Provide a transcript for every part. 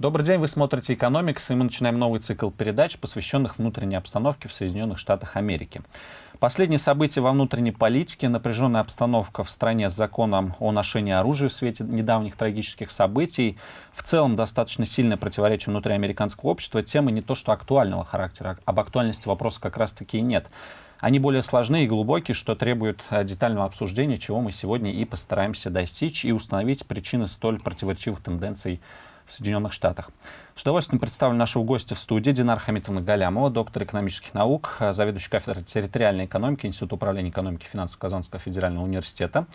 Добрый день, вы смотрите «Экономикс», и мы начинаем новый цикл передач, посвященных внутренней обстановке в Соединенных Штатах Америки. Последние события во внутренней политике, напряженная обстановка в стране с законом о ношении оружия в свете недавних трагических событий, в целом достаточно сильное противоречие внутри американского общества, темы не то что актуального характера, об актуальности вопроса как раз-таки и нет. Они более сложные и глубокие, что требует э, детального обсуждения, чего мы сегодня и постараемся достичь и установить причины столь противоречивых тенденций в Соединенных Штатах. С удовольствием представлю нашего гостя в студии Динар Хамитовна Галямова, доктор экономических наук, заведующий кафедрой территориальной экономики Института управления экономики и финансов Казанского федерального университета.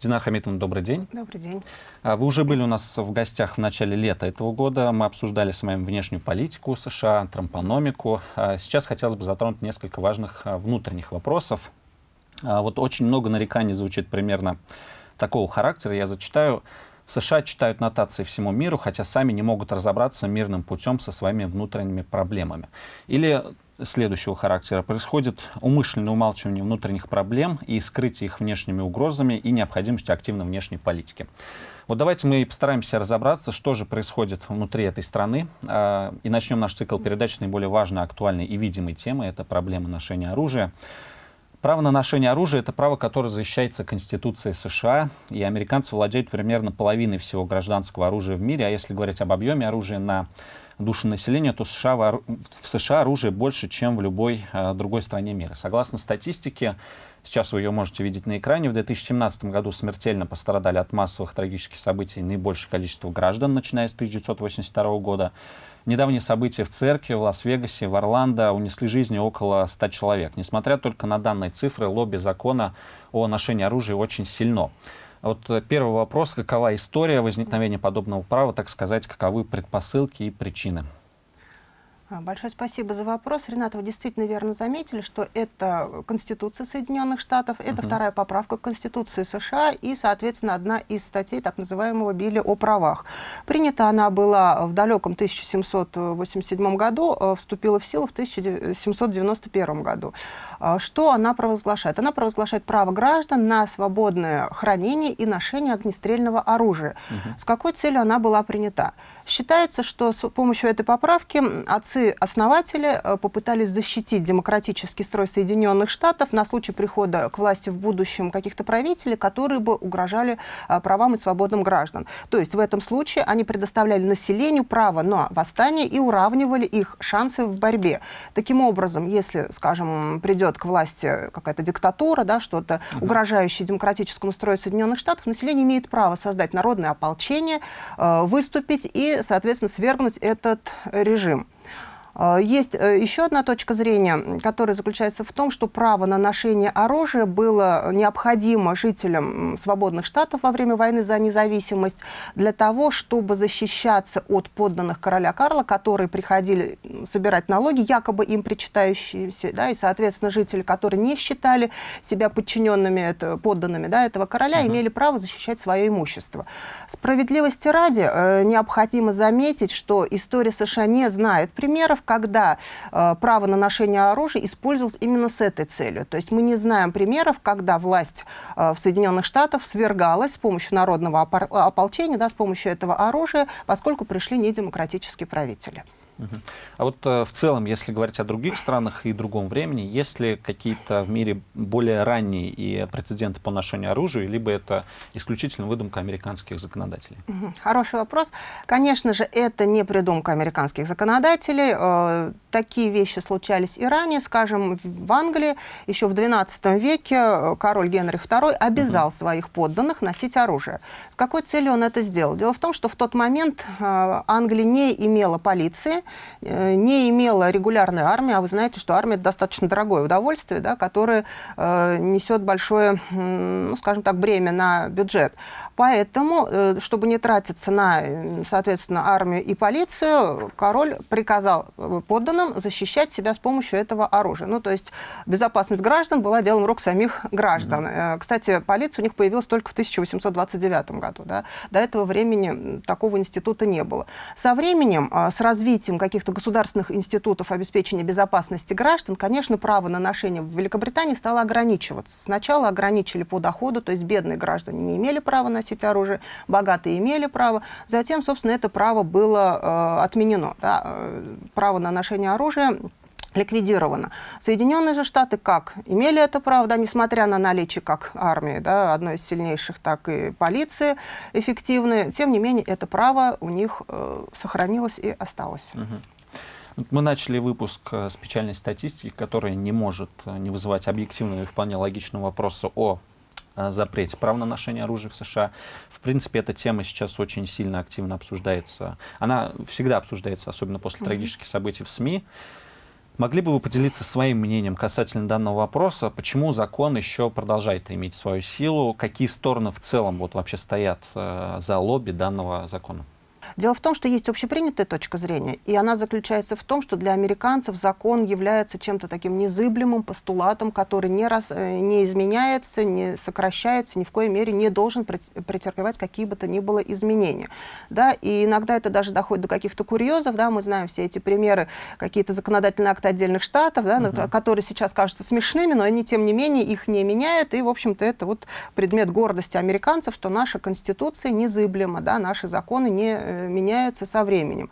Динар Хамитовна, добрый день. Добрый день. А, вы уже были у нас в гостях в начале лета этого года. Мы обсуждали с вами внешнюю политику США, трампономику. А, сейчас хотелось бы затронуть несколько важных а, внутренних вопросов. Вот очень много нареканий звучит примерно такого характера. Я зачитаю. США читают нотации всему миру, хотя сами не могут разобраться мирным путем со своими внутренними проблемами. Или следующего характера. Происходит умышленное умалчивание внутренних проблем и скрытие их внешними угрозами и необходимостью активной внешней политики. Вот давайте мы постараемся разобраться, что же происходит внутри этой страны. А, и начнем наш цикл передач с наиболее важной, актуальной и видимой темы. Это проблема ношения оружия. Право на ношение оружия — это право, которое защищается Конституцией США, и американцы владеют примерно половиной всего гражданского оружия в мире, а если говорить об объеме оружия на душу населения, то США, в США оружие больше, чем в любой э, другой стране мира. Согласно статистике, сейчас вы ее можете видеть на экране, в 2017 году смертельно пострадали от массовых трагических событий наибольшее количество граждан, начиная с 1982 года. Недавние события в церкви, в Лас-Вегасе, в Орландо унесли жизни около 100 человек. Несмотря только на данные цифры, лобби закона о ношении оружия очень сильно. Вот э, первый вопрос, какова история возникновения подобного права, так сказать, каковы предпосылки и причины? А, большое спасибо за вопрос. Ренат, вы действительно верно заметили, что это Конституция Соединенных Штатов, это uh -huh. вторая поправка Конституции США и, соответственно, одна из статей так называемого Билли о правах. Принята она была в далеком 1787 году, э, вступила в силу в 1791 году. А, что она провозглашает? Она провозглашает право граждан на свободное хранение и ношение огнестрельного оружия. Uh -huh. С какой целью она была принята? Считается, что с помощью этой поправки отцы-основатели э, попытались защитить демократический строй Соединенных Штатов на случай прихода к власти в будущем каких-то правителей, которые бы угрожали э, правам и свободам граждан. То есть в этом случае они предоставляли населению право на восстание и уравнивали их шансы в борьбе. Таким образом, если, скажем, придет к власти какая-то диктатура, да, что-то угу. угрожающее демократическому строю Соединенных Штатов, население имеет право создать народное ополчение, э, выступить и соответственно, свергнуть этот режим. А, есть э, еще одна точка зрения, которая заключается в том, что право на ношение оружия было необходимо жителям свободных штатов во время войны за независимость для того, чтобы защищаться от подданных короля Карла, которые приходили собирать налоги, якобы им причитающиеся, да, и, соответственно, жители, которые не считали себя подчиненными, это, подданными да, этого короля, uh -huh. имели право защищать свое имущество. Справедливости ради э, необходимо заметить, что история США не знает примеров, когда э, право на ношение оружия использовалось именно с этой целью. То есть мы не знаем примеров, когда власть э, в Соединенных Штатах свергалась с помощью народного ополчения, да, с помощью этого оружия, поскольку пришли недемократические правители. А вот э, в целом, если говорить о других странах и другом времени, есть ли какие-то в мире более ранние и прецеденты по ношению оружия, либо это исключительно выдумка американских законодателей? Хороший вопрос. Конечно же, это не придумка американских законодателей. Э, такие вещи случались и ранее. Скажем, в Англии еще в XII веке э, король Генрих II обязал угу. своих подданных носить оружие. С какой целью он это сделал? Дело в том, что в тот момент Англия не имела полиции, не имела регулярной армии, а вы знаете, что армия – это достаточно дорогое удовольствие, да, которое э, несет большое, ну, скажем так, бремя на бюджет. Поэтому, э, чтобы не тратиться на, соответственно, армию и полицию, король приказал э, подданным защищать себя с помощью этого оружия. Ну, то есть безопасность граждан была делом рук самих граждан. Mm -hmm. Кстати, полиция у них появилась только в 1829 году. Да? До этого времени такого института не было. Со временем, с развитием каких-то государственных институтов обеспечения безопасности граждан, конечно, право на ношение в Великобритании стало ограничиваться. Сначала ограничили по доходу, то есть бедные граждане не имели права носить оружие, богатые имели право. Затем, собственно, это право было э, отменено. Да? Э, право на ношение оружия ликвидировано. Соединенные же Штаты как? Имели это право, да, несмотря на наличие как армии, да, одной из сильнейших, так и полиции эффективные. Тем не менее, это право у них э, сохранилось и осталось. Мы начали выпуск э, с печальной статистики, которая не может э, не вызывать объективного и вполне логичного вопроса о запрете прав на ношение оружия в США. В принципе, эта тема сейчас очень сильно активно обсуждается. Она всегда обсуждается, особенно после mm -hmm. трагических событий в СМИ. Могли бы вы поделиться своим мнением касательно данного вопроса? Почему закон еще продолжает иметь свою силу? Какие стороны в целом вот вообще стоят э, за лобби данного закона? Дело в том, что есть общепринятая точка зрения, и она заключается в том, что для американцев закон является чем-то таким незыблемым постулатом, который не, раз, э, не изменяется, не сокращается, ни в коей мере не должен претерпевать какие бы то ни было изменения. Да? И иногда это даже доходит до каких-то курьезов, да? мы знаем все эти примеры, какие-то законодательные акты отдельных штатов, да, угу. которые сейчас кажутся смешными, но они, тем не менее, их не меняют, и, в общем-то, это вот предмет гордости американцев, что наша Конституция незыблема, да? наши законы не э, меняются со временем.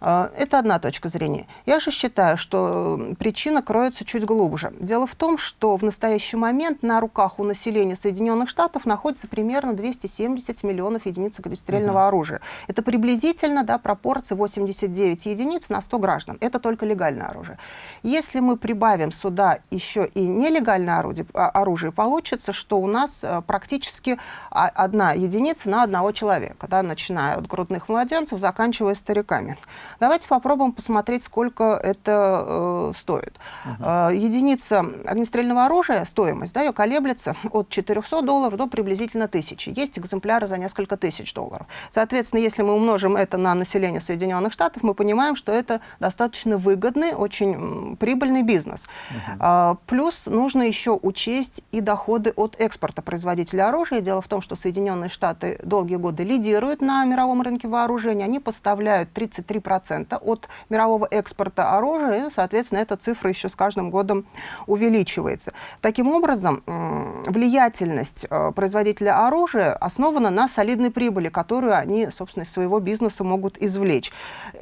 А, это одна точка зрения. Я же считаю, что причина кроется чуть глубже. Дело в том, что в настоящий момент на руках у населения Соединенных Штатов находится примерно 270 миллионов единиц огнестрельного угу. оружия. Это приблизительно да, пропорция 89 единиц на 100 граждан. Это только легальное оружие. Если мы прибавим сюда еще и нелегальное орудие, а, оружие, получится, что у нас э, практически одна единица на одного человека, да, начиная от грудных младенцев, заканчивая стариками. Давайте попробуем посмотреть, сколько это э, стоит. Угу. Э, единица огнестрельного оружия, стоимость, да, ее колеблется от 400 долларов до приблизительно 1000. Есть экземпляры за несколько тысяч долларов. Соответственно, если мы умножим это на население Соединенных Штатов, мы понимаем, что это достаточно выгодный, очень прибыльный бизнес. Угу. Э, плюс нужно еще учесть и доходы от экспорта производителя оружия. Дело в том, что Соединенные Штаты долгие годы лидируют на мировом рынке вооружений. Они поставляют 33% 2% от мирового экспорта оружия, и, соответственно, эта цифра еще с каждым годом увеличивается. Таким образом, влиятельность э, производителя оружия основана на солидной прибыли, которую они, собственно, из своего бизнеса могут извлечь.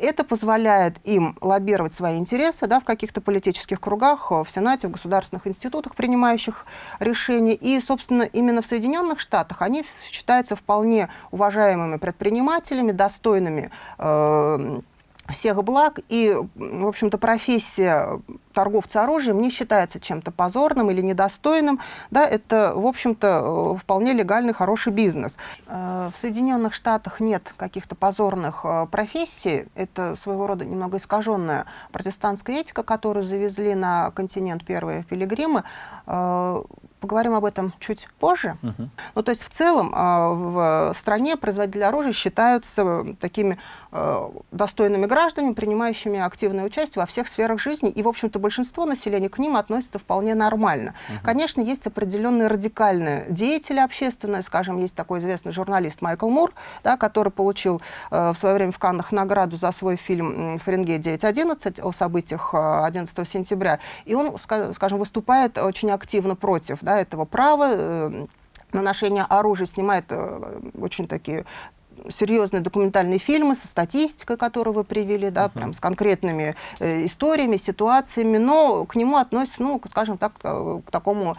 Это позволяет им лоббировать свои интересы да, в каких-то политических кругах, в Сенате, в государственных институтах, принимающих решения. И, собственно, именно в Соединенных Штатах они считаются вполне уважаемыми предпринимателями, достойными э, всех благ, и, в общем-то, профессия торговца оружием не считается чем-то позорным или недостойным. Да, это, в общем-то, э, вполне легальный, хороший бизнес. Э, в Соединенных Штатах нет каких-то позорных э, профессий. Это своего рода немного искаженная протестантская этика, которую завезли на континент первые пилигримы поговорим об этом чуть позже. Uh -huh. Ну, то есть в целом а, в стране производители оружия считаются такими э, достойными гражданами, принимающими активное участие во всех сферах жизни, и, в общем-то, большинство населения к ним относится вполне нормально. Uh -huh. Конечно, есть определенные радикальные деятели общественные, скажем, есть такой известный журналист Майкл Мур, да, который получил э, в свое время в Каннах награду за свой фильм «Фаренгейт 9.11» о событиях 11 э, сентября, и он, скажем, выступает очень активно против да, этого права э, на ношение оружия, снимает э, очень такие серьезные документальные фильмы со статистикой, которую вы привели, да, uh -huh. прям с конкретными э, историями, ситуациями, но к нему относятся, ну, скажем так, э, к такому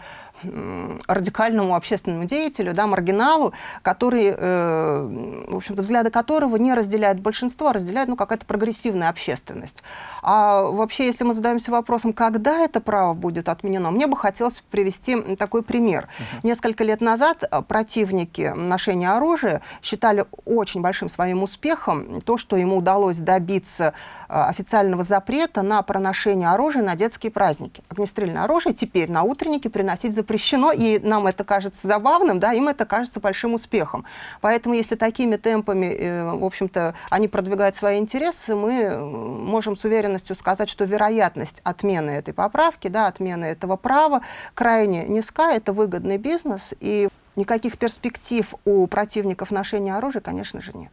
радикальному общественному деятелю, да, маргиналу, который, э, в общем-то, взгляды которого не разделяет большинство, а разделяет ну, какая-то прогрессивная общественность. А вообще, если мы задаемся вопросом, когда это право будет отменено, мне бы хотелось привести такой пример. Uh -huh. Несколько лет назад э, противники ношения оружия считали очень большим своим успехом то, что ему удалось добиться э, официального запрета на проношение оружия на детские праздники. Огнестрельное оружие теперь на утренники приносить за запрещено, и нам это кажется забавным, да, им это кажется большим успехом. Поэтому если такими темпами, э, в общем-то, они продвигают свои интересы, мы э, можем с уверенностью сказать, что вероятность отмены этой поправки, да, отмены этого права крайне низка, это выгодный бизнес, и никаких перспектив у противников ношения оружия, конечно же, нет.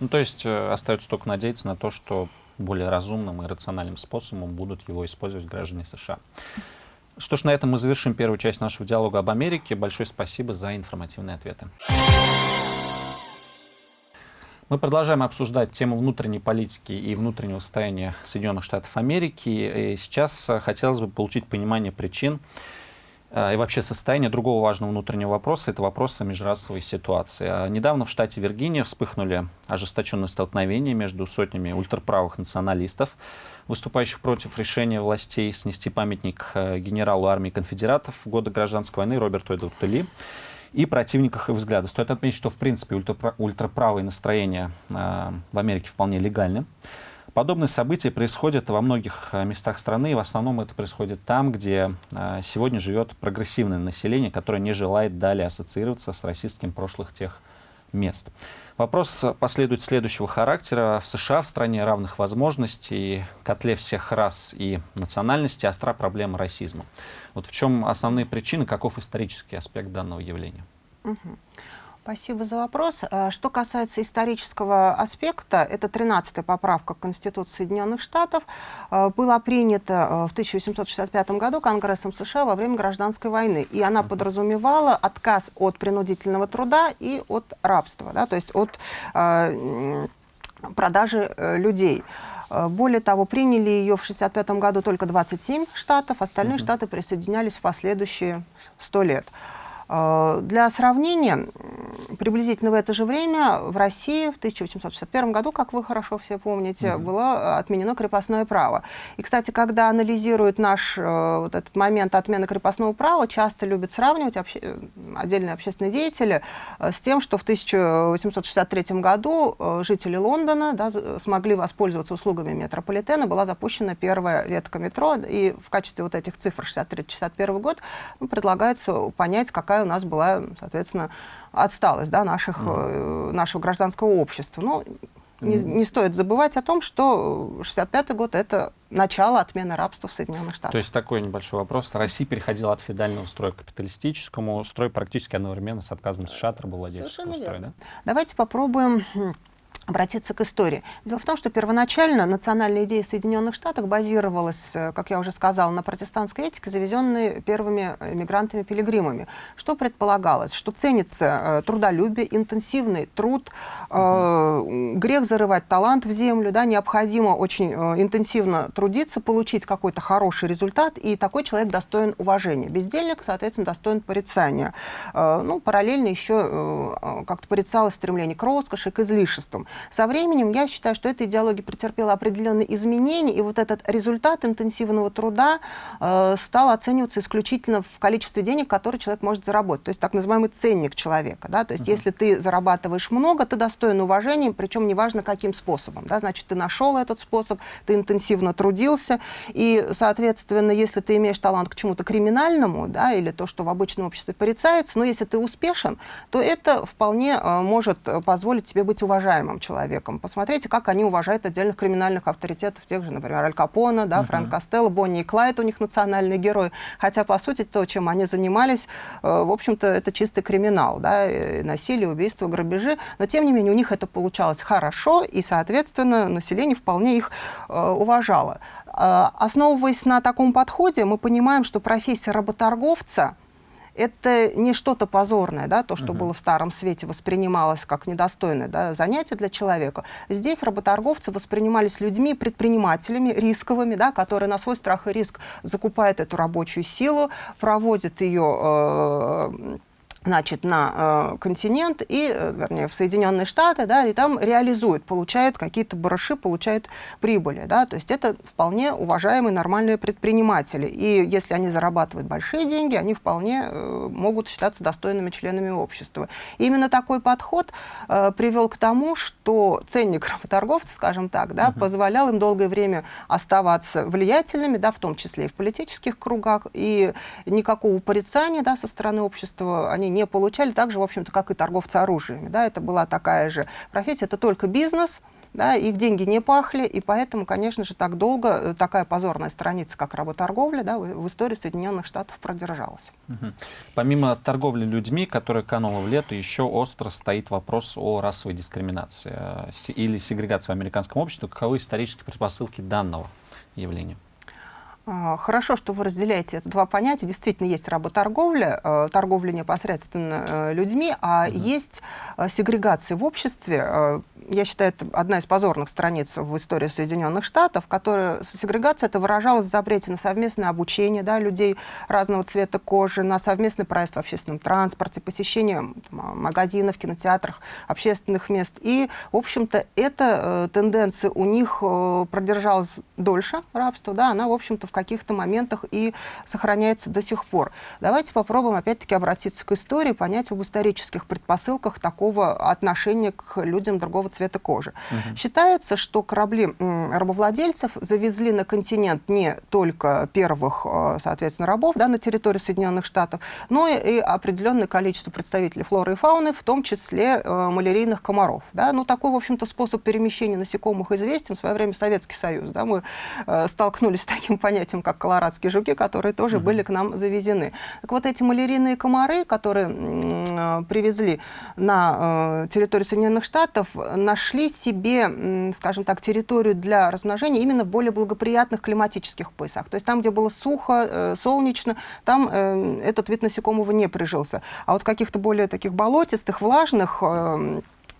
Ну, то есть э, остается только надеяться на то, что более разумным и рациональным способом будут его использовать граждане США. Что ж, на этом мы завершим первую часть нашего диалога об Америке. Большое спасибо за информативные ответы. Мы продолжаем обсуждать тему внутренней политики и внутреннего состояния Соединенных Штатов Америки. И сейчас хотелось бы получить понимание причин э, и вообще состояние другого важного внутреннего вопроса, это вопроса межрасовой ситуации. А недавно в штате Виргиния вспыхнули ожесточенные столкновения между сотнями ультраправых националистов, выступающих против решения властей снести памятник э, генералу армии конфедератов в годы гражданской войны Роберту Эдварду Ли и противниках их взгляда. Стоит отметить, что в принципе ультра ультраправые настроения в Америке вполне легальны. Подобные события происходят во многих э, местах страны, и в основном это происходит там, где э, сегодня живет прогрессивное население, которое не желает далее ассоциироваться с расистским прошлых тех мест. Вопрос последует следующего характера. В США, в стране равных возможностей, котле всех рас и национальностей, остра проблема расизма. Вот в чем основные причины, каков исторический аспект данного явления? Угу. Спасибо за вопрос. Э, что касается исторического аспекта, это 13-я поправка Конституции Соединенных Штатов э, была принята э, в 1865 году Конгрессом США во время гражданской войны. И она подразумевала отказ от принудительного труда и от рабства, да, то есть от продажи э, людей. Более того, приняли ее в 1965 году только 27 штатов, остальные uh -huh. штаты присоединялись в последующие 100 лет. Э, для сравнения, приблизительно в это же время в России в 1861 году, как вы хорошо все помните, -hmm. было отменено крепостное право. И, кстати, когда анализируют наш э, вот этот момент отмены крепостного права, часто любят сравнивать обще э, отдельные общественные деятели с тем, что в 1863 году жители Лондона да, смогли воспользоваться услугами метрополитена, была запущена первая ветка метро, и в качестве вот этих цифр 63-61 год ну, предлагается понять, какая у нас была, соответственно, отсталость да, наших, mm. нашего гражданского общества. Ну, не, не стоит забывать о том, что 65 год — это начало отмены рабства в Соединенных Штатах. То есть такой небольшой вопрос. Россия переходила от федерального строя к капиталистическому. Строй практически одновременно с отказом США от рабовладельческого строя. Да? Давайте попробуем обратиться к истории. Дело в том, что первоначально национальная идея Соединенных Штатов базировалась, э, как я уже сказала, на протестантской этике, завезенной первыми мигрантами-пилигримами. Что предполагалось? Что ценится э, трудолюбие, интенсивный труд, э, грех зарывать талант в землю, да, необходимо очень э, интенсивно трудиться, получить какой-то хороший результат, и такой человек достоин уважения. Бездельник, соответственно, достоин порицания. Э, ну, параллельно еще э, э, как-то порицалось стремление к роскоши, к излишествам. Со временем я считаю, что эта идеология претерпела определенные изменения, и вот этот результат интенсивного труда э, стал оцениваться исключительно в количестве денег, которые человек может заработать. То есть так называемый ценник человека. Да? То есть uh -huh. если ты зарабатываешь много, ты достоин уважения, причем неважно каким способом. Да? Значит, ты нашел этот способ, ты интенсивно трудился, и, соответственно, если ты имеешь талант к чему-то криминальному, да, или то, что в обычном обществе порицается, но если ты успешен, то это вполне э, может позволить тебе быть уважаемым человеком. Посмотрите, как они уважают отдельных криминальных авторитетов, тех же, например, Аль Капона, да, uh -huh. Фрэнк Костелло, Бонни и Клайд, у них национальные герои. Хотя, по сути, то, чем они занимались, э, в общем-то, это чистый криминал, да, насилие, убийство, грабежи. Но, тем не менее, у них это получалось хорошо, и, соответственно, население вполне их э, уважало. Э, основываясь на таком подходе, мы понимаем, что профессия работорговца – это не что-то позорное, да, то, что угу. было в Старом Свете, воспринималось как недостойное да, занятие для человека. Здесь работорговцы воспринимались людьми, предпринимателями, рисковыми, да, которые на свой страх и риск закупают эту рабочую силу, проводят ее... Э, значит, на э, континент, и, э, вернее, в Соединенные Штаты, да, и там реализуют, получают какие-то барыши, получают прибыли, да, то есть это вполне уважаемые нормальные предприниматели, и если они зарабатывают большие деньги, они вполне э, могут считаться достойными членами общества. И именно такой подход э, привел к тому, что ценник работорговцев, скажем так, да, uh -huh. позволял им долгое время оставаться влиятельными, да, в том числе и в политических кругах, и никакого порицания, да, со стороны общества они не получали, так же, в общем-то, как и торговцы оружиями. Да, это была такая же профессия, это только бизнес, да, их деньги не пахли, и поэтому, конечно же, так долго э, такая позорная страница, как работорговля, да, в, истории Соединенных Штатов продержалась. Угу. Помимо торговли людьми, которая канула в лету, еще остро стоит вопрос о расовой дискриминации э, или сегрегации в американском обществе. Каковы исторические предпосылки данного явления? А, хорошо, что вы разделяете это два понятия. Действительно, есть работорговля, э, торговля непосредственно э, людьми, а угу. есть э, сегрегация в обществе. Я считаю, это одна из позорных страниц в истории Соединенных Штатов, которая сегрегация это выражалась в запрете на совместное обучение да, людей разного цвета кожи, на совместный проезд в общественном транспорте, посещение там, магазинов, кинотеатрах, общественных мест. И, в общем-то, эта тенденция у них продержалась дольше рабства, да, она, в общем-то, в каких-то моментах и сохраняется до сих пор. Давайте попробуем опять-таки обратиться к истории, понять об исторических предпосылках такого отношения к людям другого цвета кожи. Угу. Считается, что корабли рабовладельцев завезли на континент не только первых, э, соответственно, рабов да, на территории Соединенных Штатов, но и определенное количество представителей флоры и фауны, в том числе э, малярийных комаров. Да? Ну, такой, в общем-то, способ перемещения насекомых известен. В свое время Советский Союз. Да? Мы э, столкнулись с таким понятием этим, как колорадские жуки, которые тоже угу. были к нам завезены. Так вот, эти малярийные комары, которые э, привезли на э, территорию Соединенных Штатов, нашли себе, скажем так, территорию для размножения именно в более благоприятных климатических поясах. То есть там, где было сухо, э, солнечно, там этот вид насекомого не прижился. А вот каких-то более таких болотистых, влажных,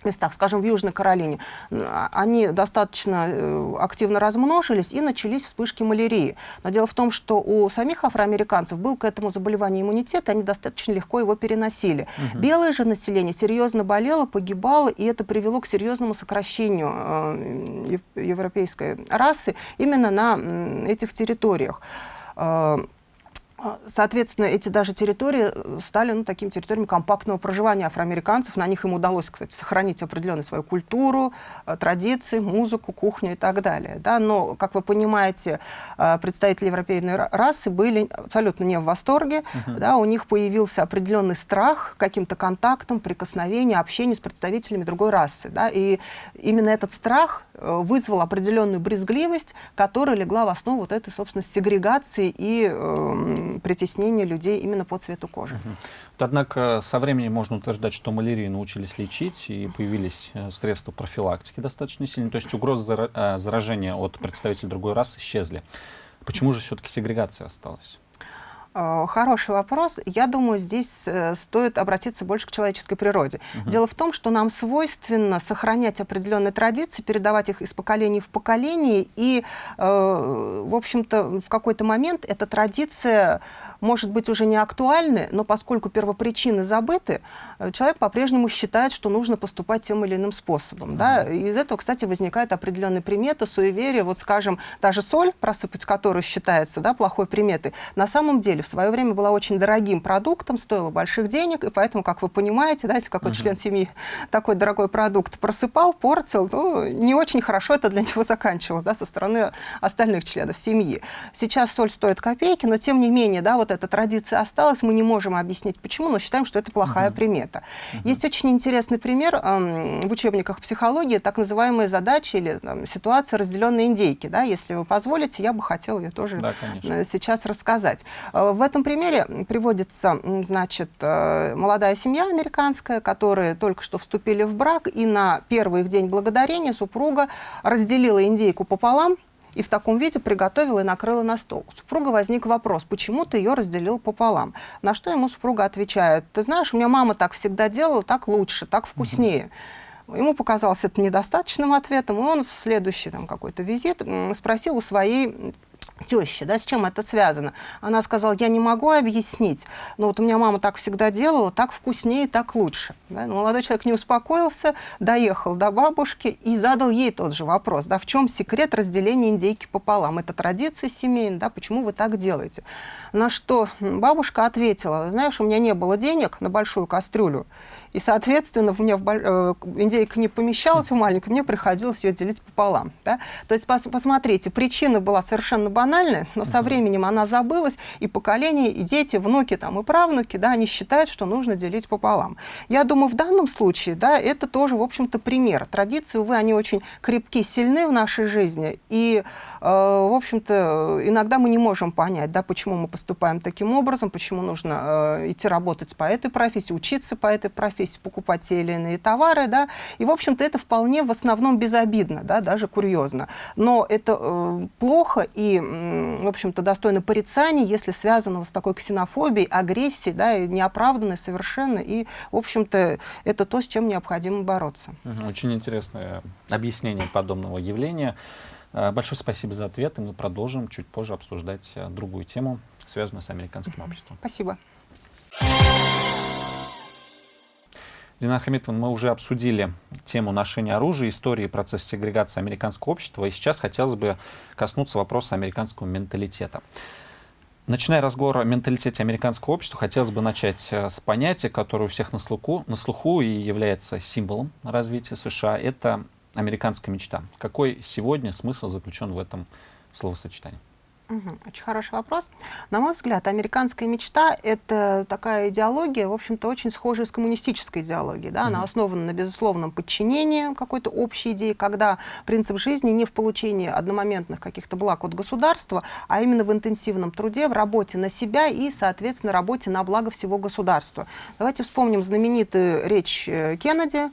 местах, скажем, в Южной Каролине, они достаточно э, активно размножились и начались вспышки малярии. Но дело в том, что у самих афроамериканцев был к этому заболеванию иммунитет, и они достаточно легко его переносили. Угу. Белое же население серьезно болело, погибало, и это привело к серьезному сокращению э, европейской расы именно на этих территориях. А, соответственно, эти даже территории э, стали ну, такими территориями компактного проживания афроамериканцев. На них им удалось, кстати, сохранить определенную свою культуру, э, традиции, музыку, кухню и так далее. Да? Но, как вы понимаете, э, представители европейной расы были абсолютно не в восторге. Uh -huh. да? У них появился определенный страх каким-то контактом, прикосновением, общением с представителями другой расы. Да? И именно этот страх вызвал определенную брезгливость, которая легла в основу вот этой, собственно, сегрегации и притеснения людей именно по цвету кожи. Однако со временем можно утверждать, что малярию научились лечить, и появились э, средства профилактики достаточно сильные, то есть угрозы э, заражения от представителей другой расы исчезли. Почему же все-таки сегрегация осталась? Э, хороший вопрос. Я думаю, здесь э, стоит обратиться больше к человеческой природе. Угу. Дело в том, что нам свойственно сохранять определенные традиции, передавать их из поколения в поколение, и, э, в общем-то, в какой-то момент эта традиция может быть уже не актуальны, но поскольку первопричины забыты, э, человек по-прежнему считает, что нужно поступать тем или иным способом. Mm -hmm. да? И из этого, кстати, возникает определенные приметы, суеверия. Вот, скажем, даже соль, просыпать которую считается да, плохой приметой, на самом деле в свое время была очень дорогим продуктом, стоила больших денег, и поэтому, как вы понимаете, да, если какой-то mm -hmm. член семьи такой дорогой продукт просыпал, портил, ну, не очень хорошо это для него заканчивалось да, со стороны остальных членов семьи. Сейчас соль стоит копейки, но тем не менее, да, вот вот эта традиция осталась, мы не можем объяснить почему, но считаем, что это плохая угу. примета. Угу. Есть очень интересный пример э, в учебниках психологии, так называемые задачи или там, ситуация разделенной индейки. Да? Если вы позволите, я бы хотела ее тоже да, э, сейчас рассказать. Э, в этом примере приводится, значит, э, молодая семья американская, которые только что вступили в брак, и на первый в день благодарения супруга разделила индейку пополам, и в таком виде приготовила и накрыла на стол. У супруга возник вопрос, почему ты ее разделил пополам? На что ему супруга отвечает, ты знаешь, у меня мама так всегда делала, так лучше, так вкуснее. Ему показалось это недостаточным ответом, и он в следующий там какой-то визит спросил у своей тещи, да, с чем это связано. Она сказала, я не могу объяснить, но вот у меня мама так всегда делала, так вкуснее, так лучше. Да? Но молодой человек не успокоился, доехал до бабушки и задал ей тот же вопрос, да, в чем секрет разделения индейки пополам? Это традиция семейная, да, почему вы так делаете? На что бабушка ответила, знаешь, у меня не было денег на большую кастрюлю, и, соответственно, у меня в, э, индейка не помещалась в маленькую, мне приходилось ее делить пополам. Да? То есть, пос, посмотрите, причина была совершенно банальная, но со временем она забылась, и поколение, и дети, внуки там, и правнуки, да, они считают, что нужно делить пополам. Я думаю, в данном случае, да, это тоже, в общем-то, пример. Традиции, увы, они очень крепки, сильны в нашей жизни, и, э, в общем-то, иногда мы не можем понять, да, почему мы поступаем таким образом, почему нужно э, идти работать по этой профессии, учиться по этой профессии, покупать те или иные товары, да, и, в общем-то, это вполне в основном безобидно, да, даже курьезно. Но это э, плохо и, в общем-то, достойно порицания, если связано с такой ксенофобией, агрессией, да, неоправданной совершенно, и, в общем-то, это то, с чем необходимо бороться. Очень интересное объяснение подобного явления. Э, большое спасибо за ответ, и мы продолжим чуть позже обсуждать э, другую тему, связанную с американским обществом. Спасибо. Динар Хамитовна, мы уже обсудили тему ношения оружия, истории и процесс сегрегации американского общества, и сейчас хотелось бы коснуться вопроса американского менталитета. Начиная разговор о менталитете американского общества, хотелось бы начать э, с понятия, которое у всех на слуху, на слуху и является символом развития США. Это американская мечта. Какой сегодня смысл заключен в этом словосочетании? Угу, очень хороший вопрос. На мой взгляд, американская мечта — это такая идеология, в общем-то, очень схожая с коммунистической идеологией. Да? Угу. Она основана на безусловном подчинении какой-то общей идеи, когда принцип жизни не в получении одномоментных каких-то благ от государства, а именно в интенсивном труде, в работе на себя и, соответственно, работе на благо всего государства. Давайте вспомним знаменитую речь э, Кеннеди,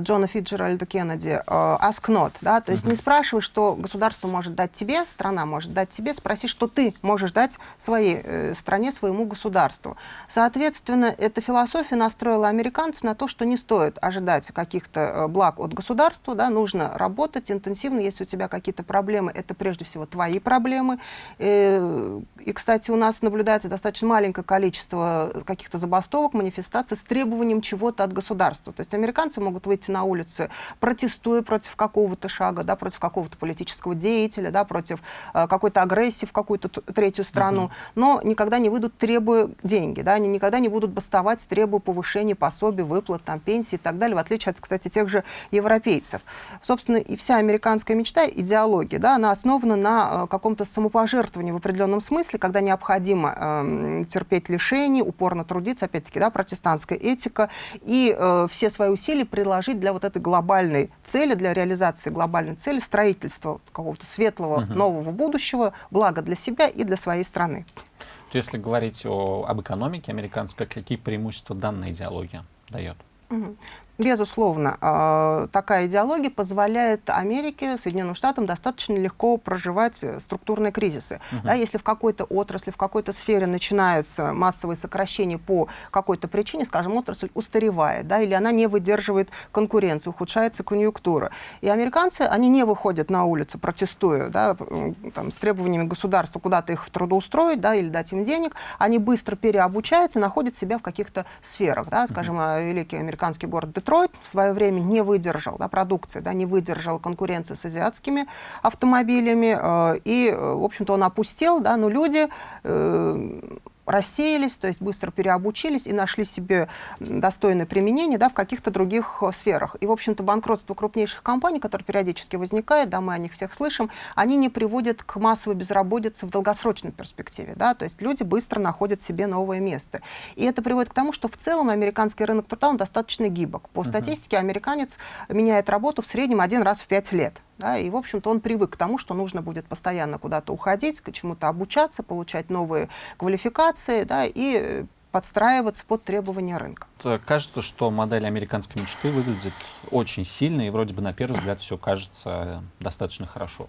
Джона Фиджеральда Кеннеди, э, ask not, да, то есть uh -huh. не спрашивай, что государство может дать тебе, страна может дать тебе, спроси, что ты можешь дать своей э, стране, своему государству. Соответственно, эта философия настроила американцев на то, что не стоит ожидать каких-то благ от государства, да, нужно работать интенсивно, если у тебя какие-то проблемы, это прежде всего твои проблемы. И, и, кстати, у нас наблюдается достаточно маленькое количество каких-то забастовок, манифестаций с требованием чего-то от государства. То есть американцы могут выйти выйти на улицы, протестуя против какого-то шага, да, против какого-то политического деятеля, да, против э, какой-то агрессии в какую-то третью страну, -huh. но никогда не выйдут, требуя деньги, да, они никогда не будут бастовать, требуя повышения пособий, выплат, там, пенсии и так далее, в отличие от, кстати, тех же европейцев. Собственно, и вся американская мечта, идеология, да, она основана на э, каком-то самопожертвовании в определенном смысле, когда необходимо э, терпеть лишений, упорно трудиться, опять-таки, да, протестантская этика, и э, все свои усилия приложить приложить для вот этой глобальной цели, для реализации глобальной цели, строительства какого-то светлого угу. нового будущего, благо для себя и для своей страны. Если говорить о, об экономике американской, какие преимущества данная идеология дает? Угу. Безусловно, а, такая идеология позволяет Америке, Соединенным Штатам достаточно легко проживать э, структурные кризисы. Угу. Да, если в какой-то отрасли, в какой-то сфере начинаются массовые сокращения по какой-то причине, скажем, отрасль устаревает, да, или она не выдерживает конкуренцию, ухудшается конъюнктура. И американцы, они не выходят на улицу, протестуя да, там, с требованиями государства куда-то их трудоустроить да, или дать им денег, они быстро переобучаются, находят себя в каких-то сферах. Да, скажем, угу. великий американский город Детройт в свое время не выдержал, да, продукция, да, не выдержала конкуренции с азиатскими автомобилями, э, и, э, в общем-то, он опустел, да, но люди э, рассеялись, то есть быстро переобучились и нашли себе достойное применение да, в каких-то других э, сферах. И, в общем-то, банкротство крупнейших компаний, которое периодически возникает, да, мы о них всех слышим, они не приводят к массовой безработице в долгосрочной перспективе. Да, то есть люди быстро находят себе новое место. И это приводит к тому, что в целом американский рынок труда он достаточно гибок. По статистике, американец меняет работу в среднем один раз в пять лет. Да, и, в общем-то, он привык к тому, что нужно будет постоянно куда-то уходить, к чему-то обучаться, получать новые квалификации да, и подстраиваться под требования рынка. Кажется, что модель американской мечты выглядит очень сильно, и вроде бы на первый взгляд все кажется достаточно хорошо.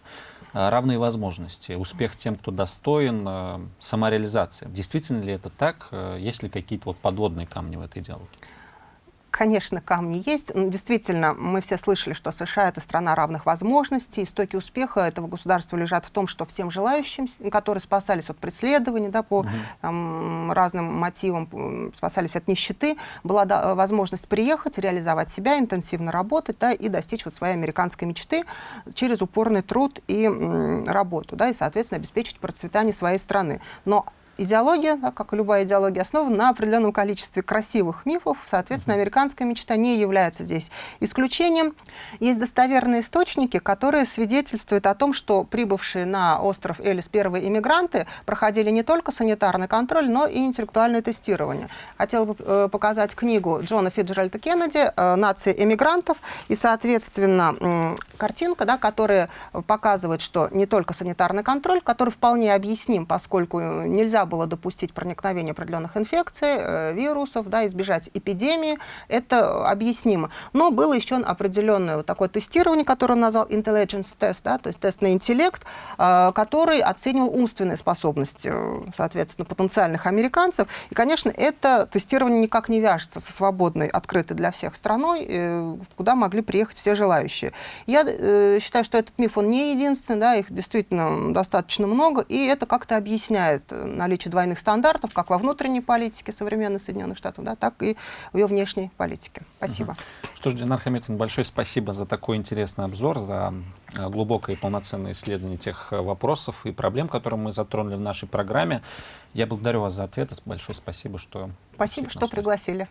А, равные возможности, успех тем, кто достоин, самореализация. Действительно ли это так? Есть ли какие-то вот подводные камни в этой идеологии? Конечно, камни есть. Но действительно, мы все слышали, что США — это страна равных возможностей. Истоки успеха этого государства лежат в том, что всем желающим, которые спасались от преследований да, по угу. там, разным мотивам, спасались от нищеты, была да, возможность приехать, реализовать себя, интенсивно работать да, и достичь вот своей американской мечты через упорный труд и м, работу, да, и, соответственно, обеспечить процветание своей страны. Но идеология, как и любая идеология, основана на определенном количестве красивых мифов. Соответственно, американская мечта не является здесь исключением. Есть достоверные источники, которые свидетельствуют о том, что прибывшие на остров Элис первые иммигранты проходили не только санитарный контроль, но и интеллектуальное тестирование. Хотела бы э, показать книгу Джона Фиджеральда Кеннеди э, «Нация эмигрантов». И, соответственно, э, картинка, да, которая показывает, что не только санитарный контроль, который вполне объясним, поскольку нельзя было допустить проникновение определенных инфекций, э, вирусов, да, избежать эпидемии, это объяснимо. Но было еще определенное вот такое тестирование, которое он назвал intelligence test, да, то есть тест на интеллект, э, который оценивал умственные способности, э, соответственно, потенциальных американцев. И, конечно, это тестирование никак не вяжется со свободной, открытой для всех страной, куда могли приехать все желающие. Я считаю, что этот миф, он не единственный, да, их действительно достаточно много, и это как-то объясняет э, наличие двойных стандартов, как во внутренней политике современных Соединенных Штатов, да, так и в ее внешней политике. Спасибо. Угу. Что ж, Динар Хамитин, большое спасибо за такой интересный обзор, за э, глубокое и полноценное исследование тех э, вопросов и проблем, которые мы затронули в нашей программе. Я благодарю вас за ответы. Большое спасибо, что... Спасибо, что пригласили.